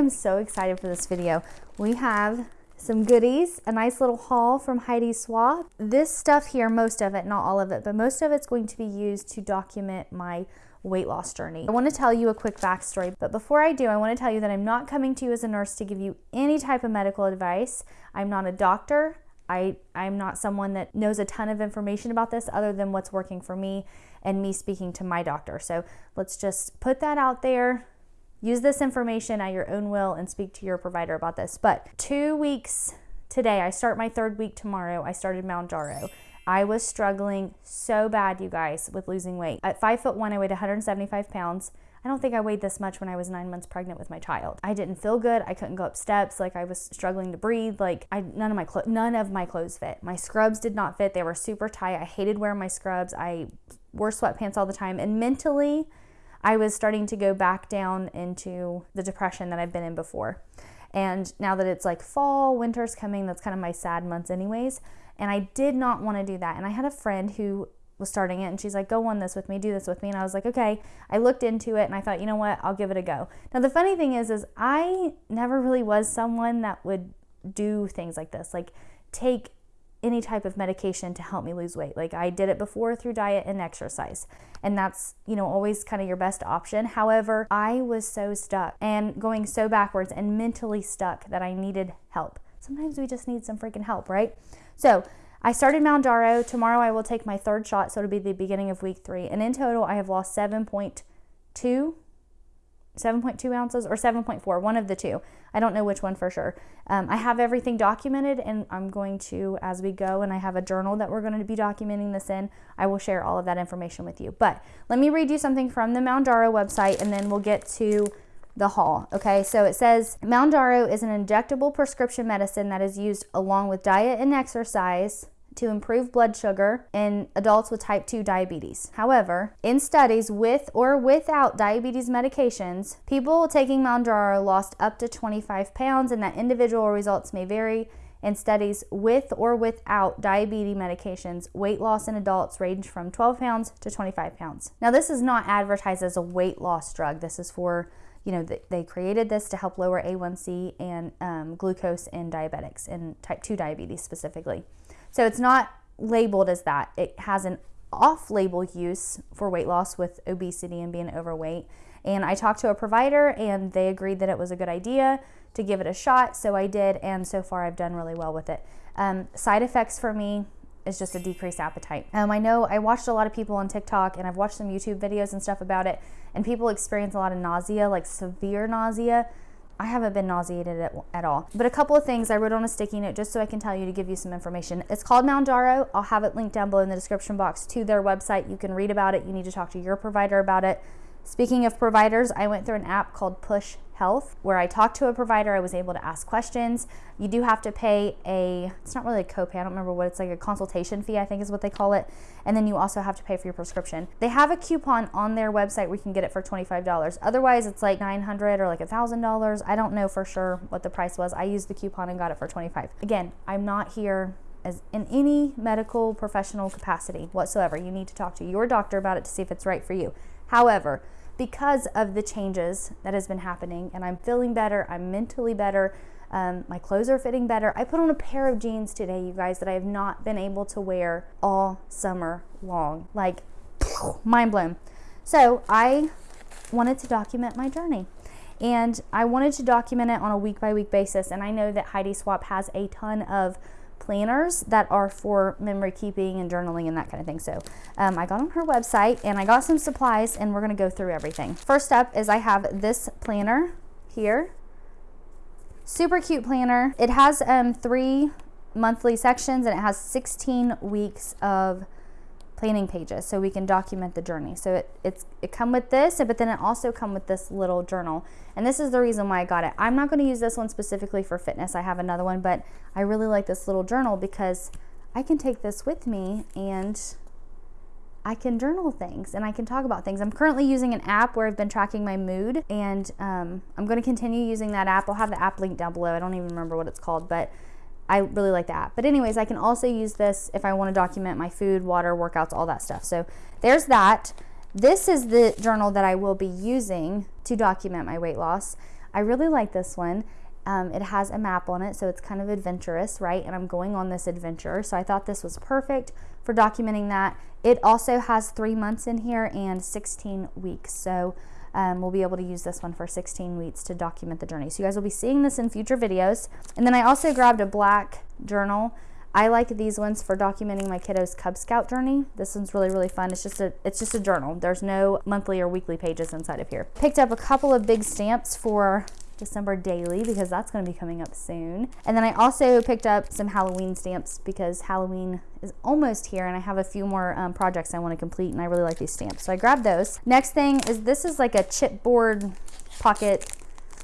am so excited for this video. We have some goodies, a nice little haul from Heidi Swapp. This stuff here, most of it, not all of it, but most of it's going to be used to document my weight loss journey. I want to tell you a quick backstory, but before I do, I want to tell you that I'm not coming to you as a nurse to give you any type of medical advice. I'm not a doctor. I, I'm not someone that knows a ton of information about this other than what's working for me and me speaking to my doctor. So let's just put that out there. Use this information at your own will and speak to your provider about this. But two weeks today, I start my third week tomorrow. I started Mounjaro. I was struggling so bad, you guys, with losing weight. At five foot one, I weighed 175 pounds. I don't think I weighed this much when I was nine months pregnant with my child. I didn't feel good. I couldn't go up steps. Like I was struggling to breathe. Like I none of my clo- none of my clothes fit. My scrubs did not fit. They were super tight. I hated wearing my scrubs. I wore sweatpants all the time. And mentally, I was starting to go back down into the depression that I've been in before. And now that it's like fall, winter's coming, that's kind of my sad months, anyways. And I did not want to do that. And I had a friend who was starting it and she's like, go on this with me, do this with me. And I was like, okay. I looked into it and I thought, you know what, I'll give it a go. Now, the funny thing is, is I never really was someone that would do things like this, like take any type of medication to help me lose weight. Like I did it before through diet and exercise. And that's, you know, always kind of your best option. However, I was so stuck and going so backwards and mentally stuck that I needed help. Sometimes we just need some freaking help, right? So I started Mounjaro. Tomorrow I will take my third shot, so it'll be the beginning of week three. And in total, I have lost 7.2 7.2 ounces or 7.4, one of the two. I don't know which one for sure. Um, I have everything documented and I'm going to, as we go, and I have a journal that we're going to be documenting this in, I will share all of that information with you. But let me read you something from the Mounjaro website and then we'll get to the haul. Okay, so it says Mounjaro is an injectable prescription medicine that is used along with diet and exercise to improve blood sugar in adults with type 2 diabetes. However, in studies with or without diabetes medications, people taking Mounjaro lost up to 25 pounds, and that individual results may vary. In studies with or without diabetes medications, weight loss in adults range from 12 pounds to 25 pounds. Now, this is not advertised as a weight loss drug. This is for you know, they created this to help lower A1C and um, glucose in diabetics, in type 2 diabetes specifically. So it's not labeled as that. It has an off label use for weight loss with obesity and being overweight. And I talked to a provider and they agreed that it was a good idea to give it a shot. So I did, and so far I've done really well with it. Um, side effects for me is just a decreased appetite. Um, I know I watched a lot of people on TikTok and I've watched some YouTube videos and stuff about it, and people experience a lot of nausea, like severe nausea. I haven't been nauseated at, at, all. But a couple of things I wrote on a sticky note just so I can tell you to give you some information. It's called Mounjaro. I'll have it linked down below in the description box to their website. You can read about it. You need to talk to your provider about it. Speaking of providers, I went through an app called Push Health where I talked to a provider. I was able to ask questions. You do have to pay a, it's not really a copay, I don't remember what it's like, a consultation fee, I think is what they call it. And then you also have to pay for your prescription. They have a coupon on their website where you can get it for $25. Otherwise, it's like 900 or like $1,000. I don't know for sure what the price was. I used the coupon and got it for $25. Again, I'm not here as in any medical professional capacity whatsoever. You need to talk to your doctor about it to see if it's right for you. However, because of the changes that has been happening and I'm feeling better, I'm mentally better, um, my clothes are fitting better. I put on a pair of jeans today, you guys, that I have not been able to wear all summer long. Like, mind blown. So I wanted to document my journey. And I wanted to document it on a week by week basis. And I know that Heidi Swapp has a ton of planners that are for memory keeping and journaling and that kind of thing. So um, I got on her website and I got some supplies and we're going to go through everything. First up is I have this planner here. Super cute planner. It has um, three monthly sections and it has 16 weeks of planning pages so we can document the journey. So it, it's, it come with this, but then it also come with this little journal. And this is the reason why I got it. I'm not gonna use this one specifically for fitness. I have another one, but I really like this little journal because I can take this with me and I can journal things and I can talk about things. I'm currently using an app where I've been tracking my mood and um, I'm going to continue using that app. I'll have the app linked down below. I don't even remember what it's called, but I really like that. But anyways, I can also use this if I want to document my food, water, workouts, all that stuff. So there's that. This is the journal that I will be using to document my weight loss. I really like this one. Um, it has a map on it, so it's kind of adventurous, right? And I'm going on this adventure. So I thought this was perfect for documenting that. It also has three months in here and 16 weeks. So um, we'll be able to use this one for 16 weeks to document the journey. So you guys will be seeing this in future videos. And then I also grabbed a black journal. I like these ones for documenting my kiddo's Cub Scout journey. This one's really, really fun. It's just a, it's just a journal. There's no monthly or weekly pages inside of here. Picked up a couple of big stamps for December daily because that's going to be coming up soon. And then I also picked up some Halloween stamps because Halloween is almost here and I have a few more um, projects I want to complete and I really like these stamps. So I grabbed those. Next thing is this is like a chipboard pocket.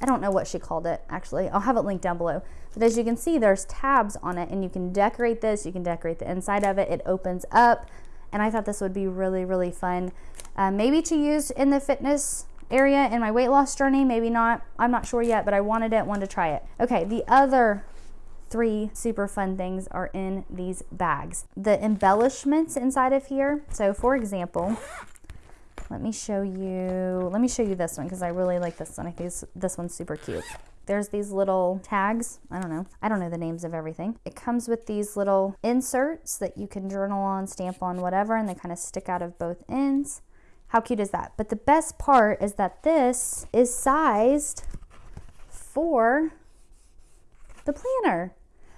I don't know what she called it actually. I'll have it linked down below. But as you can see, there's tabs on it and you can decorate this. You can decorate the inside of it. It opens up and I thought this would be really, really fun. Uh, maybe to use in the fitness area in my weight loss journey. Maybe not. I'm not sure yet, but I wanted it, wanted to try it. Okay, the other three super fun things are in these bags. The embellishments inside of here. So for example, let me show you, let me show you this one because I really like this one. I think this, this one's super cute. There's these little tags. I don't know. I don't know the names of everything. It comes with these little inserts that you can journal on, stamp on, whatever, and they kind of stick out of both ends. How cute is that? But the best part is that this is sized for the planner.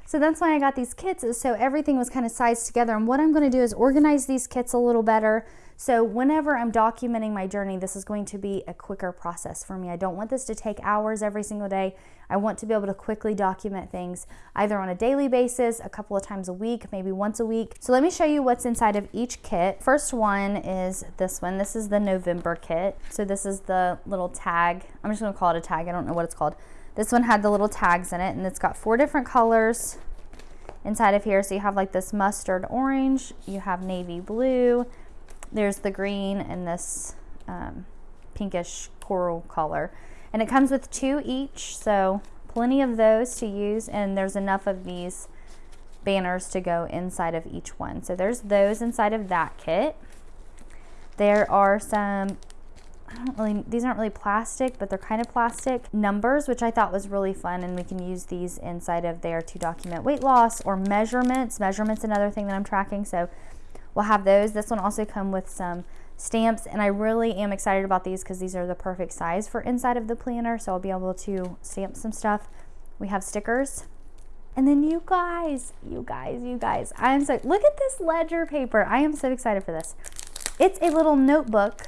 So that's why I got these kits so everything was kind of sized together. And what I'm gonna do is organize these kits a little better so whenever I'm documenting my journey, this is going to be a quicker process for me. I don't want this to take hours every single day. I want to be able to quickly document things either on a daily basis, a couple of times a week, maybe once a week. So let me show you what's inside of each kit. First one is this one. This is the November kit. So this is the little tag. I'm just gonna call it a tag. I don't know what it's called. This one had the little tags in it and it's got four different colors inside of here. So you have like this mustard orange, you have navy blue, there's the green and this um, pinkish coral color. And it comes with two each, so plenty of those to use, and there's enough of these banners to go inside of each one. So there's those inside of that kit. There are some, I don't really, these aren't really plastic, but they're kind of plastic numbers, which I thought was really fun. And we can use these inside of there to document weight loss or measurements. Measurements, another thing that I'm tracking. So we'll have those. This one also come with some stamps and I really am excited about these because these are the perfect size for inside of the planner. So I'll be able to stamp some stuff. We have stickers. And then you guys, you guys, you guys, I am so, look at this ledger paper. I am so excited for this. It's a little notebook,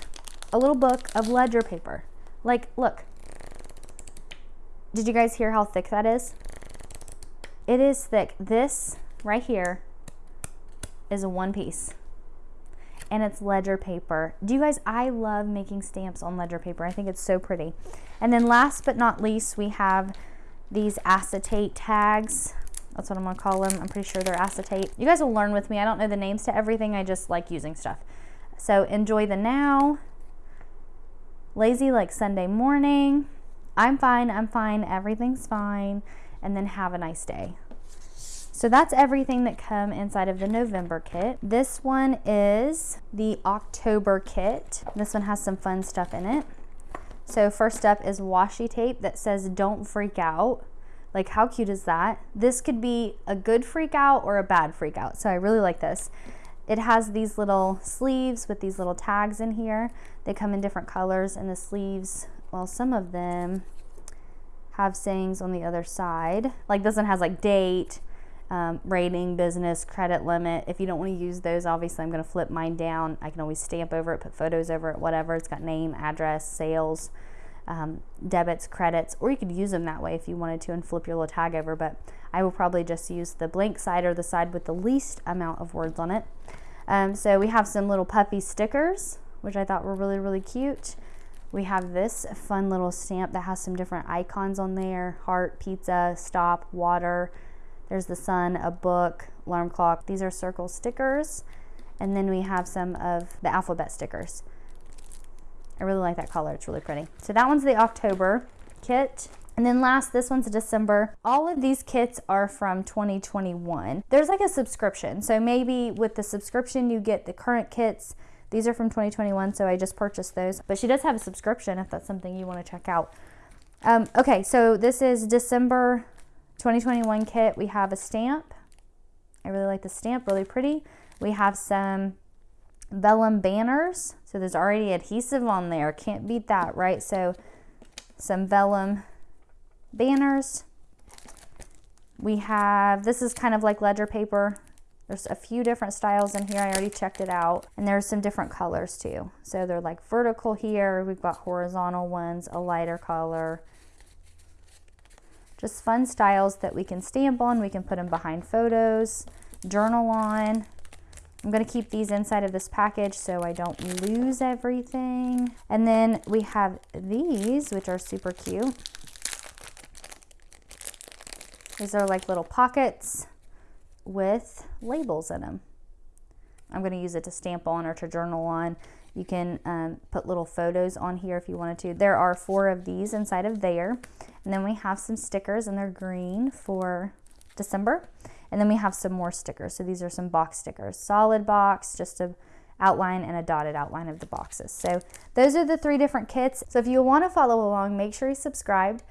a little book of ledger paper. Like, look. Did you guys hear how thick that is? It is thick. This right here is a one piece and it's ledger paper. Do you guys, I love making stamps on ledger paper. I think it's so pretty. And then last but not least, we have these acetate tags. That's what I'm gonna call them. I'm pretty sure they're acetate. You guys will learn with me. I don't know the names to everything. I just like using stuff. So enjoy the now. Lazy like Sunday morning. I'm fine, I'm fine, everything's fine. And then have a nice day. So that's everything that come inside of the November kit. This one is the October kit. This one has some fun stuff in it. So first up is washi tape that says don't freak out. Like how cute is that? This could be a good freak out or a bad freak out. So I really like this. It has these little sleeves with these little tags in here. They come in different colors and the sleeves, well, some of them have sayings on the other side. Like this one has like date, um, rating, business, credit limit. If you don't want to use those, obviously I'm going to flip mine down. I can always stamp over it, put photos over it, whatever. It's got name, address, sales, um, debits, credits, or you could use them that way if you wanted to and flip your little tag over. But I will probably just use the blank side or the side with the least amount of words on it. Um, so we have some little puppy stickers, which I thought were really, really cute. We have this fun little stamp that has some different icons on there, heart, pizza, stop, water, there's the sun, a book, alarm clock. These are circle stickers. And then we have some of the alphabet stickers. I really like that color. It's really pretty. So that one's the October kit. And then last, this one's December. All of these kits are from 2021. There's like a subscription. So maybe with the subscription, you get the current kits. These are from 2021, so I just purchased those. But she does have a subscription if that's something you want to check out. Um, okay, so this is December 2021 kit. We have a stamp. I really like the stamp, really pretty. We have some vellum banners. So there's already adhesive on there. Can't beat that, right? So some vellum banners. We have, this is kind of like ledger paper. There's a few different styles in here. I already checked it out. And there's some different colors too. So they're like vertical here. We've got horizontal ones, a lighter color. Just fun styles that we can stamp on. We can put them behind photos, journal on. I'm going to keep these inside of this package so I don't lose everything. And then we have these, which are super cute. These are like little pockets with labels in them. I'm going to use it to stamp on or to journal on. You can um, put little photos on here if you wanted to. There are four of these inside of there. And then we have some stickers and they're green for December. And then we have some more stickers. So these are some box stickers. Solid box, just a outline and a dotted outline of the boxes. So those are the three different kits. So if you want to follow along, make sure you subscribed.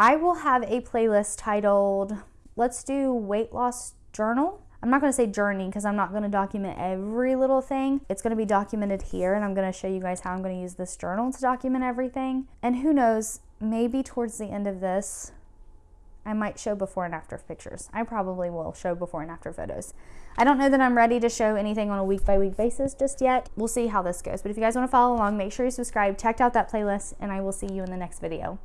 I will have a playlist titled, let's do weight loss journal. I'm not going to say journey because I'm not going to document every little thing. It's going to be documented here and I'm going to show you guys how I'm going to use this journal to document everything. And who knows, maybe towards the end of this, I might show before and after pictures. I probably will show before and after photos. I don't know that I'm ready to show anything on a week by week basis just yet. We'll see how this goes. But if you guys want to follow along, make sure you subscribe, check out that playlist, and I will see you in the next video.